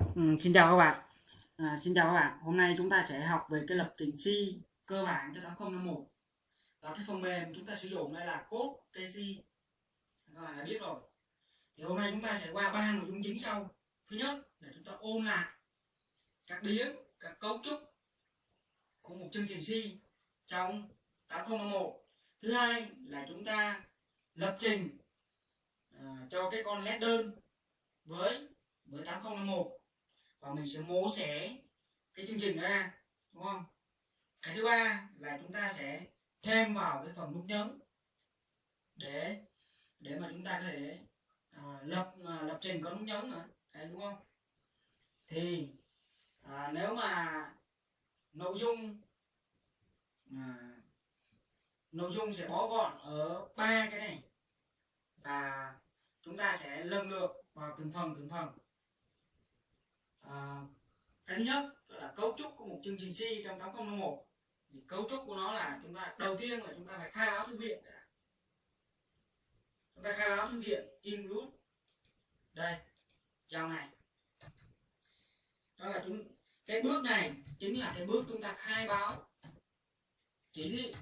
Ừ, xin chào các bạn. À, Xin chào các bạn. Hôm nay chúng ta sẽ học về cái lập trình C cơ bản cho 8051 Và cái phần mềm chúng ta sử dụng đây là code KC Các bạn đã biết rồi. Thì hôm nay chúng ta sẽ qua ba nội dung chính sau. Thứ nhất là chúng ta ôn lại các biến, các cấu trúc của một chương trình C trong 8051 Thứ hai là chúng ta lập trình à, cho cái con led đơn với với 8051 và mình sẽ mô xẻ cái chương trình ra đúng không? Cái thứ ba là chúng ta sẽ thêm vào cái phần nút nhấn để để mà chúng ta có thể à, lập à, lập trình có nút nhấn nữa Đấy, đúng không? Thì à, nếu mà nội dung à, nội dung sẽ bó gọn ở ba cái này và chúng ta sẽ lần lượt vào từng phần từng phần à, cái thứ nhất là cấu trúc của một chương trình C trong 8001 thì cấu trúc của nó là chúng ta đầu tiên là chúng ta phải khai báo thư viện chúng ta khai báo thư viện include. Đây dòng này đó là chúng cái bước này chính là cái bước chúng ta khai báo chỉ thị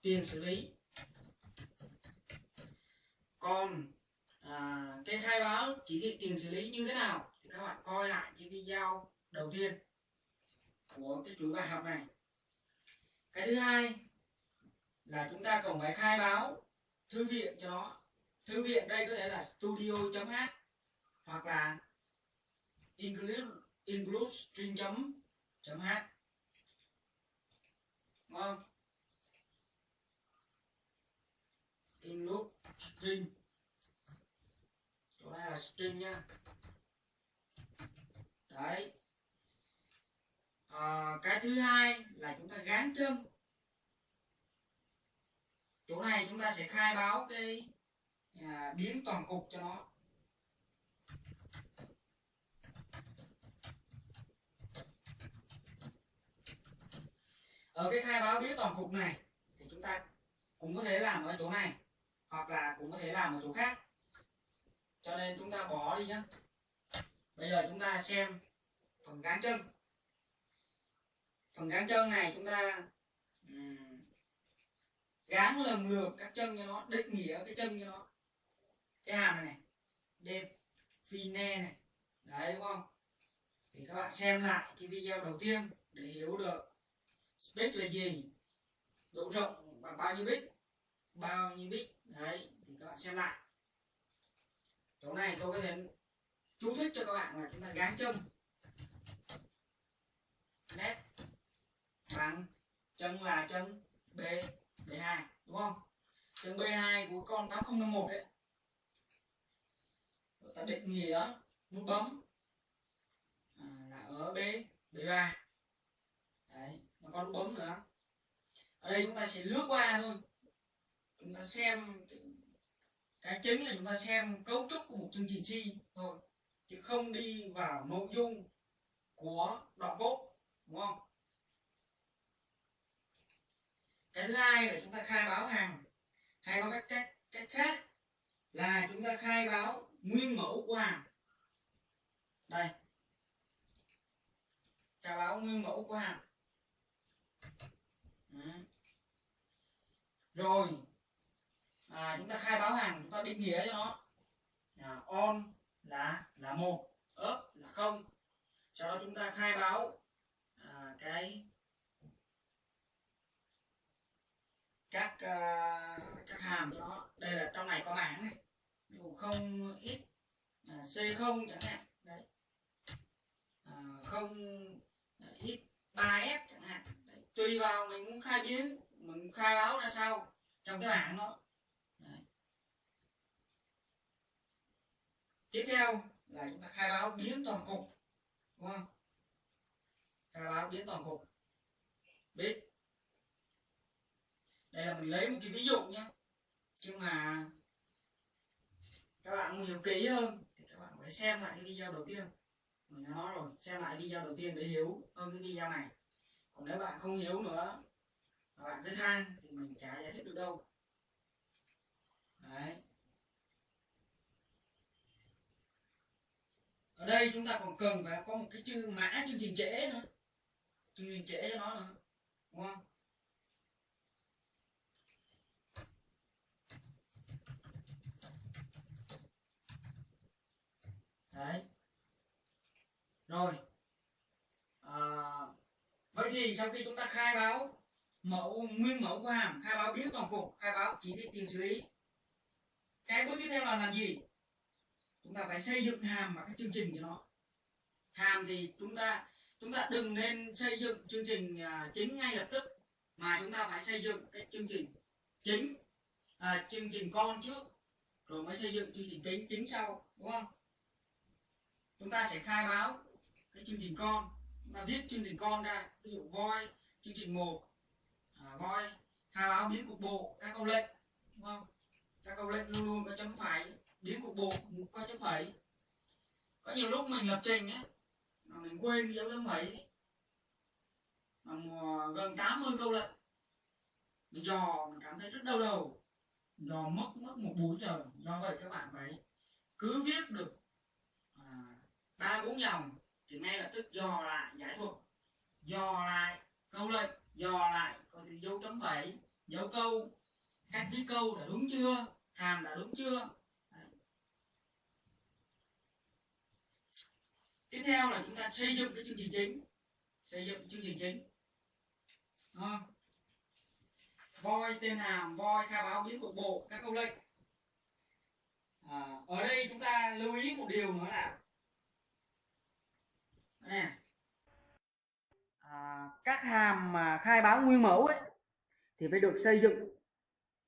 tiền xử lý. Còn à, cái khai báo chỉ thị tiền xử lý như thế nào? Các bạn coi lại cái video đầu tiên của cái chuỗi bài học này. Cái thứ hai là chúng ta cần phải khai báo thư viện cho nó. Thư viện đây có thể là studio.h hoặc là include include string chấm chấm h đúng không? Include string chỗ này là string nha đấy. À, cái thứ hai là chúng ta gán chân chỗ này chúng ta sẽ khai báo cái à, biến toàn cục cho nó. Ở cái khai báo biến toàn cục này thì chúng ta cũng có thể làm ở chỗ này hoặc là cũng có thể làm ở chỗ khác. Cho nên chúng ta bỏ đi nhé bây giờ chúng ta xem phần gán chân. Phần gán chân này chúng ta um, gán lần lượt các chân cho nó định nghĩa cái chân cho nó. Cái hàm này này define này. Đấy đúng không? Thì các bạn xem lại cái video đầu tiên để hiểu được space là gì độ rộng bằng bao nhiêu bit bao nhiêu bit. Đấy thì các bạn xem lại. Chỗ này tôi có thể chú thích cho các bạn là chúng ta gán chân nét bằng chân là chân B B2 đúng không? Chân B2 của con 8051 đấy. Rồi ta định nghĩa nút bấm à, là ở B B3 đấy nó có nút bấm nữa. Ở đây chúng ta sẽ lướt qua thôi. Chúng ta xem cái chính là chúng ta xem cấu trúc của một chương trình si thôi chứ không đi vào nội dung của đoạn cốt đúng không? Cái thứ hai là chúng ta khai báo hàng hay nói cách, cách cách khác là chúng ta khai báo nguyên mẫu của hàng. Đây. Khai báo nguyên mẫu của hàng. Rồi. À, chúng ta khai báo hàng chúng ta định nghĩa cho nó. À, on là là một. Ớp là không. Sau đó chúng ta khai báo à, cái các uh, các hàm cho nó. Đây là trong này có bảng này. Dù không ít à, c không chẳng hạn. Đấy. À, không à, ít ba f chẳng hạn. Đấy. tùy vào mình muốn khai biến mình khai báo ra sao. Trong cái bảng đó. Tiếp theo là chúng ta khai báo biến toàn cục, đúng không? Khai báo biến toàn cục. Biết. Đây là mình lấy một cái ví dụ nhé. Nhưng mà các bạn muốn hiểu kỹ hơn thì các bạn phải xem lại cái video đầu tiên. Mình đã nói rồi, xem lại video đầu tiên để hiểu hơn cái video này. Còn nếu bạn không hiểu nữa, mà bạn cứ than thì mình chả giải thích được đâu. Đấy. Ở đây chúng ta còn cần phải có một cái chữ mã chương trình trễ nữa. Chương trình trễ cho nó nữa đúng không? Đấy. Rồi. À, vậy thì sau khi chúng ta khai báo mẫu nguyên mẫu của hàm khai báo biến toàn cục khai báo chỉ thị tiền xử lý. Cái bước tiếp theo là làm gì? Chúng ta phải xây dựng hàm và các chương trình cho nó. Hàm thì chúng ta chúng ta đừng nên xây dựng chương trình à, chính ngay lập tức mà chúng ta phải xây dựng cái chương trình chính à, chương trình con trước rồi mới xây dựng chương trình chính chính sau đúng không? Chúng ta sẽ khai báo cái chương trình con. Chúng ta viết chương trình con ra ví dụ voi chương trình một à, voi khai báo biến cục bộ các câu lệnh đúng không? Các câu lệnh luôn luôn có chấm phẩy biến cục bộ qua chấm phẩy có nhiều lúc mình lập trình ấy mà mình quên cái dấu chấm phẩy ấy. mà gần 80 câu lệnh mình dò mình cảm thấy rất đau đầu. Dò mất mất một buổi giờ, do vậy các bạn phải cứ viết được à, ba bốn dòng thì ngay lập tức dò lại giải thuật. Dò lại câu lệnh dò lại coi thì dấu chấm phẩy dấu câu cách viết câu đã đúng chưa hàm đã đúng chưa Đấy tiếp theo là chúng ta xây dựng cái chương trình chính. Xây dựng chương trình chính. À. voi tên hàm voi khai báo biến cục bộ các câu lệnh. À, ở đây chúng ta lưu ý một điều nữa là nè. À, các hàm mà khai báo nguyên mẫu ấy thì phải được xây dựng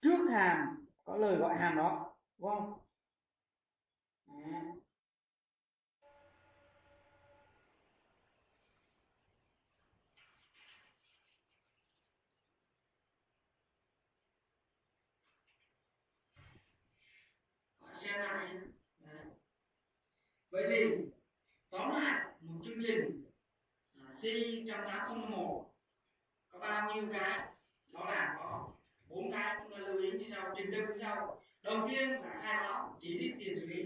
trước hàm có lời gọi hàm đó. Đúng không? À. xem lại vậy thì tóm lại một chương trình à, C trong tám một có bao nhiêu cái? Đó là có bốn cái chúng ta lưu ý như sau trình tự như sau. Đầu tiên là khai báo chỉ định tiền xử lý.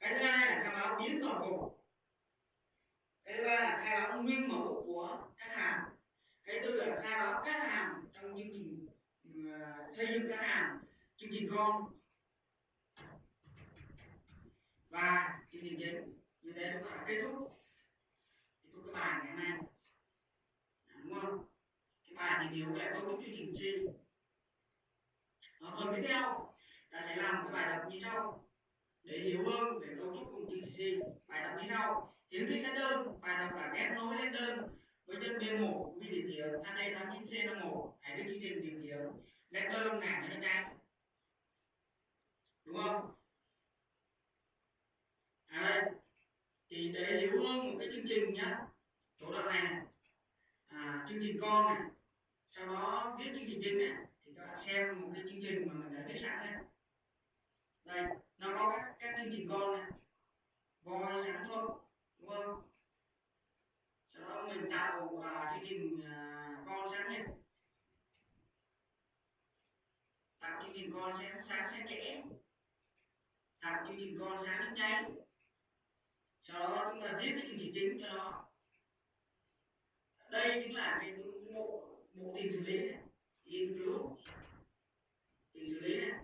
Cái thứ hai là khai báo biến toàn bộ. Cái thứ ba là khai báo nguyên mẫu của khách hàng. Cái tư là khai báo khách hàng trong chương trình uh, xây dựng khách hàng chương trình con và à, chương trình chính như thế chúng ta kết thúc kết thúc cái bài ngày hôm nay đúng không cái bài tìm hiểu lại cấu trúc chương trình chính ở phần tiếp theo ta sẽ làm cái bài tập như sau. Để hiểu hơn về cấu trúc cùng chương trình gì bài tập như sau. Hiển thị các đơn, bài tập là ghép nối lên đơn. Với chân B1 với sang đây HD89C51 hãy viết chương trình tìm hiệu ghép đơn là cho nó nhanh. Đúng không? À đây thì để hiểu hơn một cái chương trình nhá chỗ đoạn này, à, chương trình con này sau đó viết chương trình chính này thì các bạn xem một cái chương trình mà mình đã viết sẵn này đây nó có các, các chương trình con này voi sẵn thôi đúng không? Sau đó mình tạo uh, chương trình uh, con sẵn nhé tạo chương trình con sáng sáng sáng trẻ. Tạo chương trình con sáng nhanh sau đó chúng ta viết cái chương chính cho nó đây chính là cái bộ bộ tiền xử lý này. Cứu tiền xử lý này.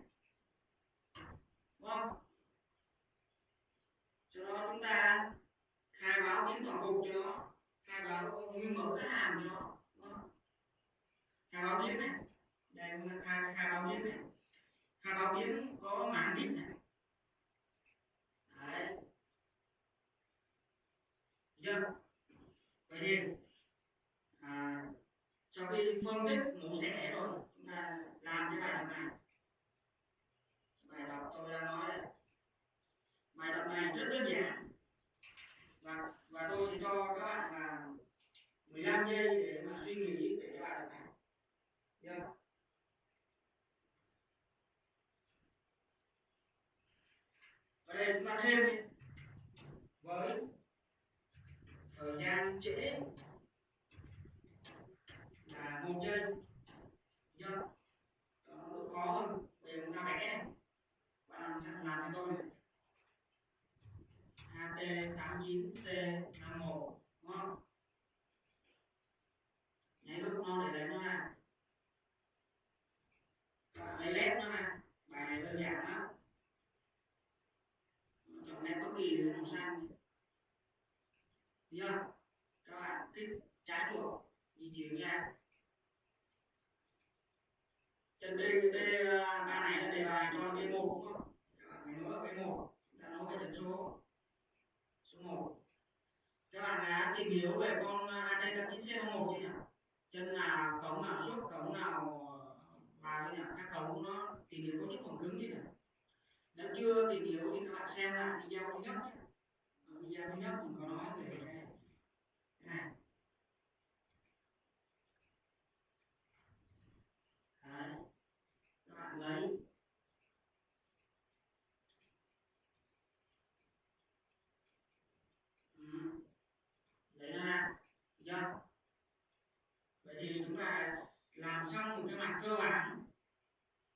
Đúng không? Cho đó chúng ta khai báo chính toàn cục cho nó. Khai báo nguyên mẫu khách hàng cho nó. Khai báo biến này. Đây, chúng ta khai khai báo biến này. Khai báo biến có mảng đích này đấy dân vậy nên à, sau khi phân tích mẫu sẽ rồi chúng ta làm cái bài tập này bài tập tôi đã nói đấy. Bài tập này rất đơn giản. Và và tôi sẽ cho các bạn là 15 giây để mà suy nghĩ về cái bài tập này. Chưa ở đây chúng ta thêm đi với chữ trễ là một trên do nó khó hơn bây giờ chúng ta vẽ bạn làm làm cho tôi này ht 2T89T51 đúng không nhảy lúc nó để lấy nó ra lấy led nó ra bài này đơn giản lắm chọn led bất kỳ màu xanh chưa các bạn kích trái dịu di chuyển ra chân tê đây này là đề bài cho cái một đúng không nữa cái một. Ta nói cái tần số số một. Các bạn đã tìm hiểu về con AT chín c một chưa nhỉ? Chân nào cổng nào xuất cổng nào ờ, vào chưa nhỉ? Các cổng nó tìm hiểu có chút còn cứng chứ nhỉ? Nếu chưa tìm hiểu thì các bạn xem lại video thứ nhất nhé. Video thứ nhất mình có nói về cái này Đấy. các bạn lấy ừ. lấy nó ra được chưa vậy thì chúng ta làm xong một cái mặt cơ bản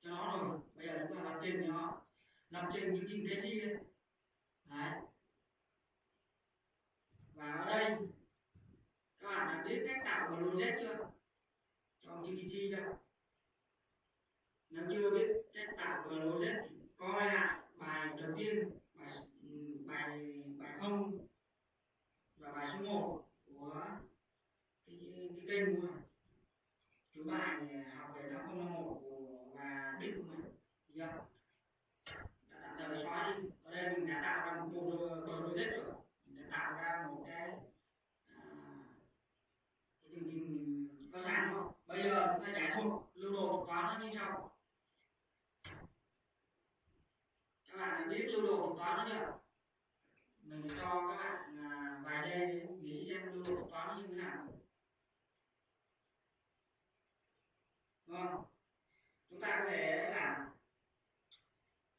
cho nó rồi bây giờ chúng ta làm trên nó làm trên những kinh tế đi đấy và ở đây các bạn đã biết cách tạo một logic chưa trong GPT chưa nếu chưa biết cách tạo một logic thì coi lại bài đầu tiên bài bài bài không và bài số 1 của cái, cái kênh của thứ bài học về năm không năm một của và đích của mình chưa đã tạm thời xóa đi ở đây mình đã tạo ra một bộ logic rồi mình đã tạo ra một cái à, cái chương trình cơ bản không bây giờ chúng ta giải thuật lưu đồ thuật toán nó như sau các bạn biết lưu đồ thuật toán nó chưa mình cho các bạn à, vài giây nghĩ xem lưu đồ thuật toán nó như thế nào đúng không chúng ta có thể làm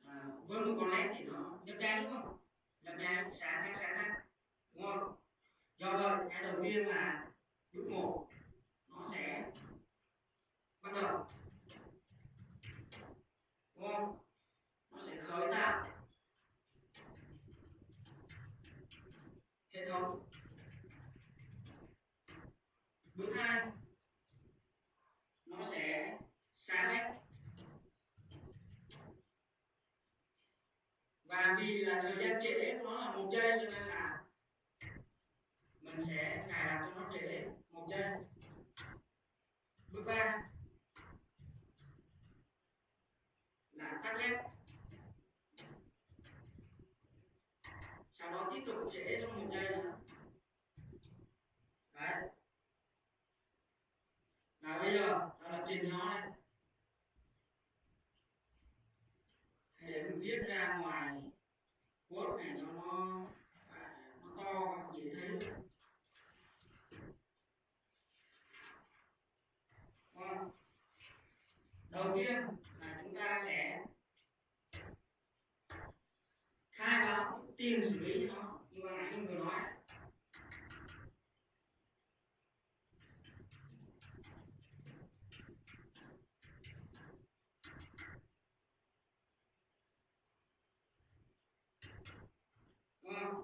à, với một con led thì nó nhấp nháy đúng không nhấp nháy sáng khác sáng khác đúng không do vậy cái đầu tiên là bước một nó sẽ bắt đầu đúng không nó sẽ khởi tạo hệ thống bước hai nó sẽ sáng led và vì là thời gian trễ nó là một giây cho nên là mình sẽ cài đặt cho nó trễ một giây bước ba là tắt led sau đó tiếp tục trễ trong một giây nữa đấy là bây giờ ta lập trình nó đây để mình viết ra ngoài code này cho nó à, nó to các dễ thấy được vâng đầu tiên là chúng ta sẽ khai báo tiền xử lý cho nó như ban nãy mình vừa nói đúng không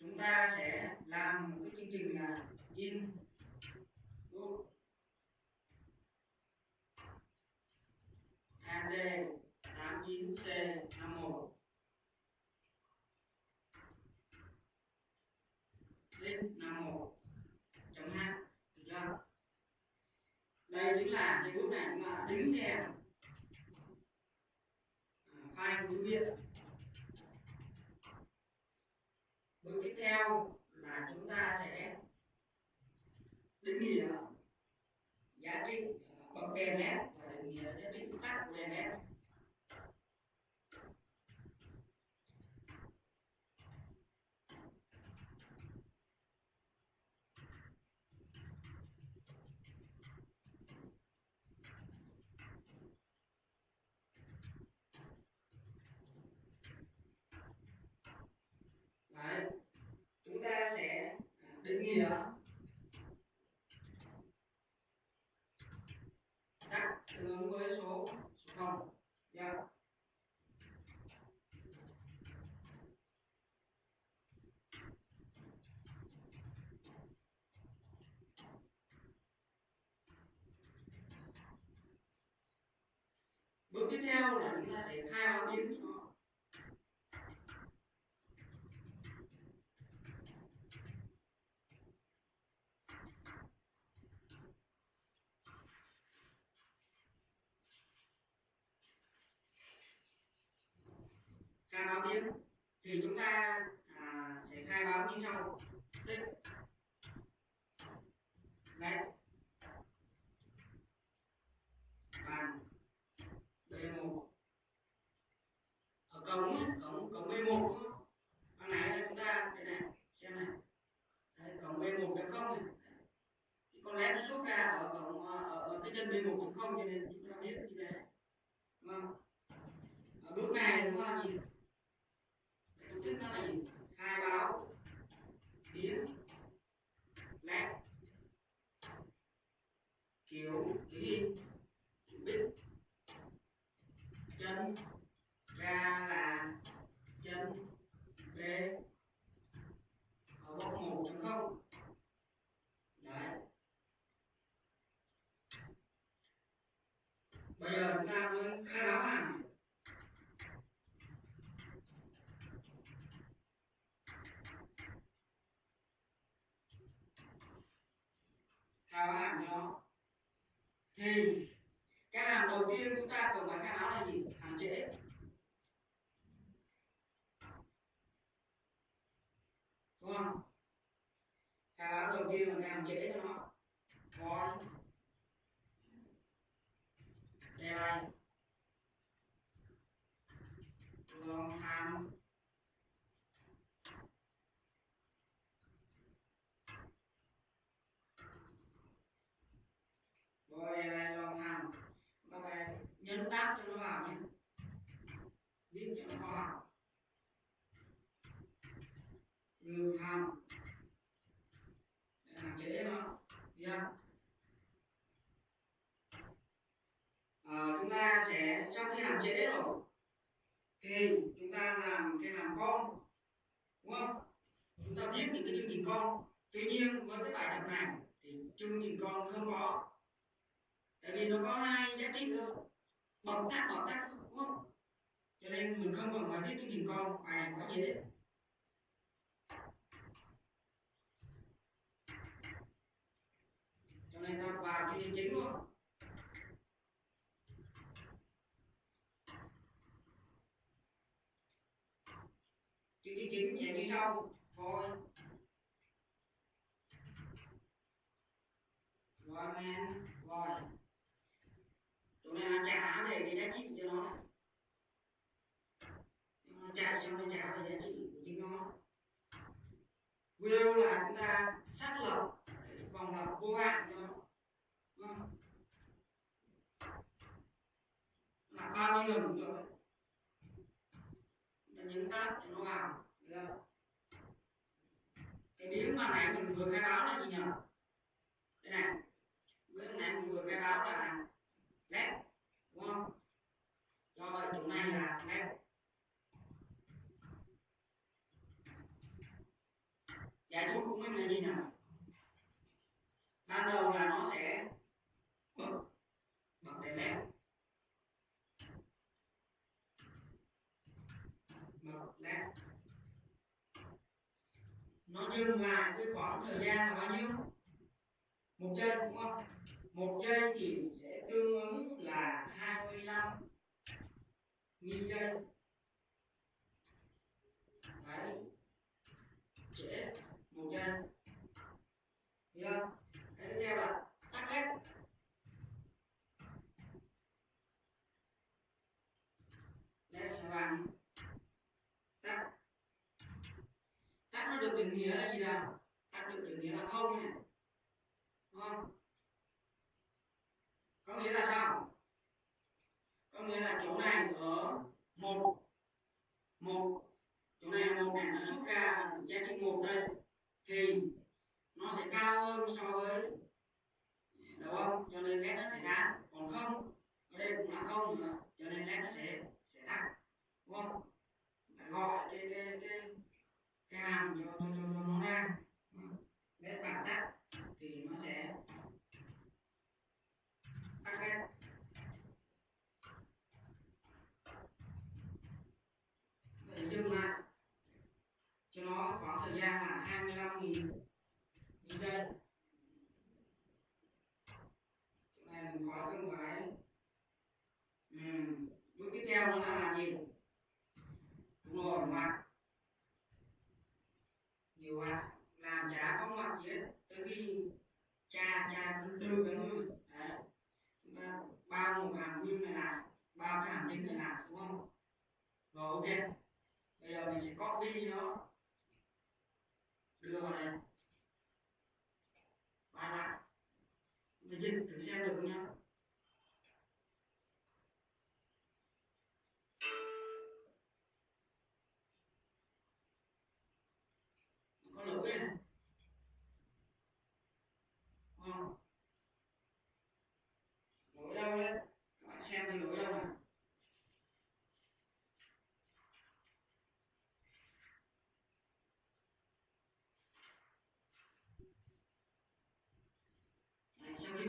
chúng ta sẽ làm một cái chương trình là in put AD 89C51 list 51 chấm h được chưa đây chính là cái đến nghe chúng à, ta file của viện bước tiếp theo là chúng ta sẽ định nghĩa. Giá trị à, bậc kèm nét nghĩa các tương ứng với số số không. Nhé bước tiếp theo là chúng ta sẽ khai báo biến số thì chúng ta à, sẽ khai báo như sau. Tích đấy. Bàn B1 ở cổng cổng cổng B1 ban nãy chúng ta cái này xem này. Đấy, cổng B1 chấm không này. Con lẽ nó xuất ra ở cổng ở, ở cái chân B1 chấm không cho nên chúng ta biết như thế đúng không ở bước này chúng ta nhìn tổ chức nó là gì khai báo biến led kiểu kiểu in biết chân ra là chân b ở góc một chấm không đấy bây giờ chúng ta muốn khai báo hàng khai báo hàm cho nó thì cái hàng đầu tiên chúng ta cần phải khai báo là gì hàng trễ đúng không khai báo đầu tiên là cái hàng trễ cho nó void deadline long hàm void deadline long hàm các bạn nhấn tab cho nó vào nhé viết cho nó vào ngừng hàm để hạn chế nó yeah. à, chúng ta sẽ sau khi hạn chế rồi thì chúng ta làm cái hàm con, đúng không? Chúng ta biết những cái chương trình con. Tuy nhiên, với cái bài tập này, thì chương trình con không có. Tại vì nó có hai giá trị thôi bậc khác bậc khác đúng không? Cho nên mình không cần phải viết chương trình con bài này quá dễ cho nên ta vào chương trình chính luôn. Chương trình như sau thôi. Rồi men rồi tụi mày là trả về cái giá trị cho nó. Này nó trả cho nó trả về giá trị của chính nó. Will là chúng ta xác lập, vòng lập vô hạn cho nó. Là bao nhiêu lần rồi? Ta nhấn tab cho nó vào được cái biến mà nãy mình vừa khai báo là gì nhỉ đây này bữa nãy mình vừa khai báo là led đúng không? Do vậy chỗ này là led giải thuốc của mình là gì nhỉ ban đầu là nó sẽ bật bật đèn led bật led nhiêu dừng cái khoảng thời gian là bao nhiêu? Một giây đúng không? Một giây thì sẽ tương ứng là 25 nghìn giây.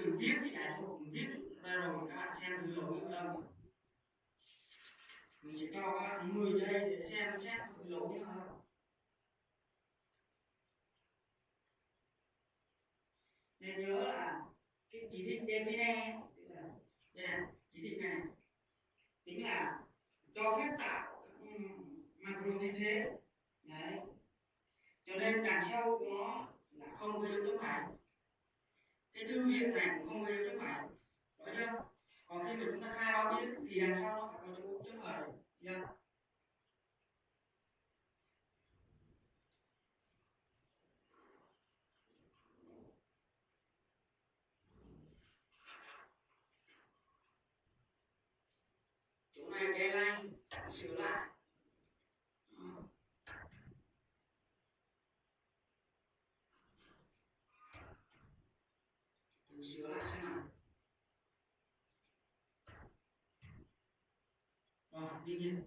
Mình viết cái giải thuật mình viết ra rồi các bạn xem thử lỗi ở đâu mình sẽ cho các bạn 10 giây để xem xét thử lỗi như nào nên nhớ là cái chỉ thị define đây này chỉ thị này tính là cho phép tạo macro như thế đấy cho nên đằng sau của nó là không có dấu chấm phẩy cái tư viện này cũng không có dấu chấm phẩy rõ chưa còn khi mà chúng ta khai báo biết thì làm sao nó phải có dấu chấm phẩy chưa you.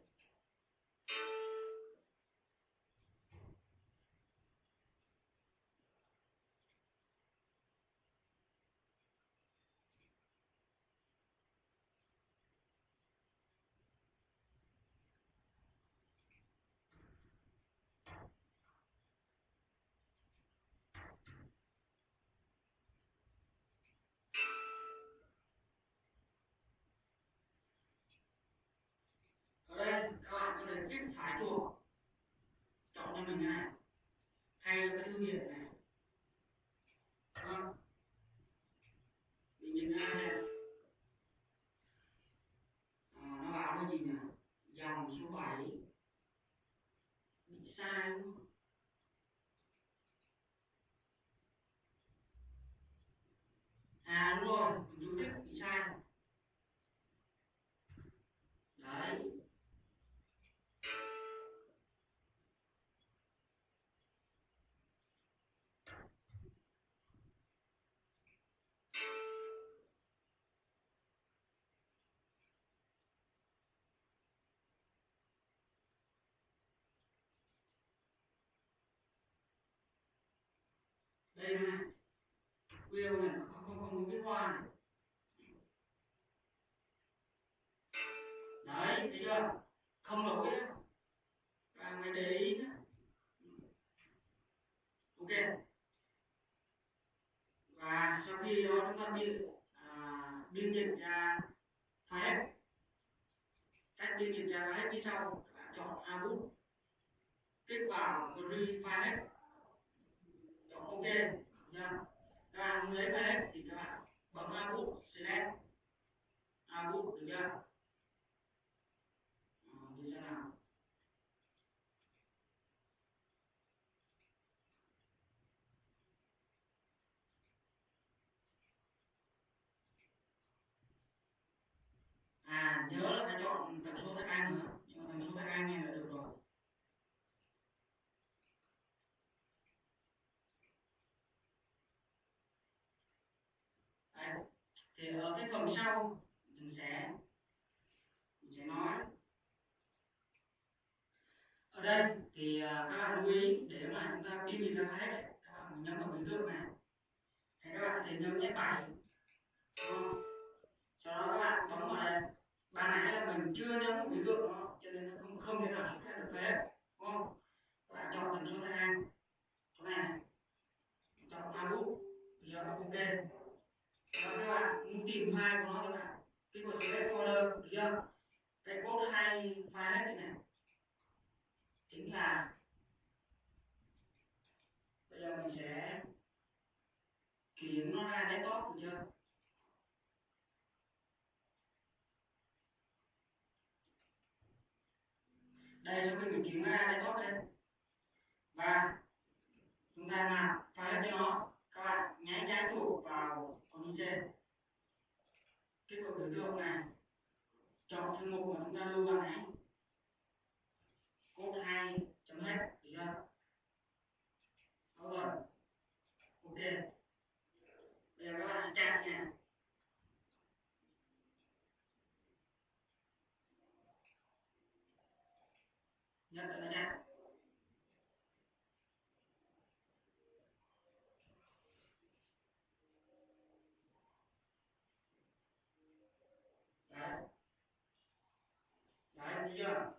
Thể kích chọn cho mình cái này thay cho cái thương hiệu này? Không mình nhìn ra này à, ờ, nó bảo cái gì nhỉ dòng số 7 bị sai đúng không? À đúng rồi. Đây này. Wheel này không không không có cái hoa này. Đấy thấy chưa? Không lỗi á. Và mày để ý nhá. Ok. Và sau khi đó chúng ta biên à, biên dịch ra file cách biên dịch ra file như sau các bạn chọn output kích vào free file ok nha. Các bạn lấy file hết thì các bạn bấm output select output được chưa? Ờ, Như thế nào. À nhớ là cái chỗ tần số thạch anh nữa nhưng mà tần số thạch anh này là được rồi Đấy thì ở cái phần sau? Mình sẽ mình sẽ nói. Ở đây thì à, các bạn lưu ý để mà chúng ta biên dịch ra hết đấy các bạn nhấn vào biểu tượng này thì các bạn sẽ nhấn nhé bảy sau đó các bạn bấm vào đây. Ban nãy là mình chưa nhấn biểu tượng nó cho nên nó không không thể nào xuất hiện được thế đúng không các bạn chọn tần số thanh anh chỗ này này chọn output thì nó ok và các hai của nó là cái kích vào recorder được chưa cái code hai file hết này, chính là bây giờ mình sẽ chuyển nó ra cái tốt được chưa? Đây sau khi mình chuyển ra cái tốt đây. Và chúng ta làm file cho nó. Các bạn nháy trái chuột vào con trên cái cột biểu tượng này chọn thư mục mà chúng ta lưu vào này code hai chấm hết được chưa Đúng rồi ok bây giờ các bạn trang nha nhấn vào nó nha đấy đấy thấy chưa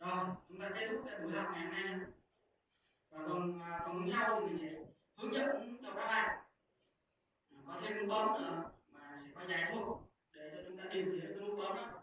rồi, chúng ta kết thúc cái buổi học ngày hôm nay. Và còn à, còn nhau thì mình sẽ hướng dẫn cho các bạn. À, có thêm nút bấm nữa mà sẽ có dài thuốc để cho chúng ta tìm hiểu cái nút bấm đó.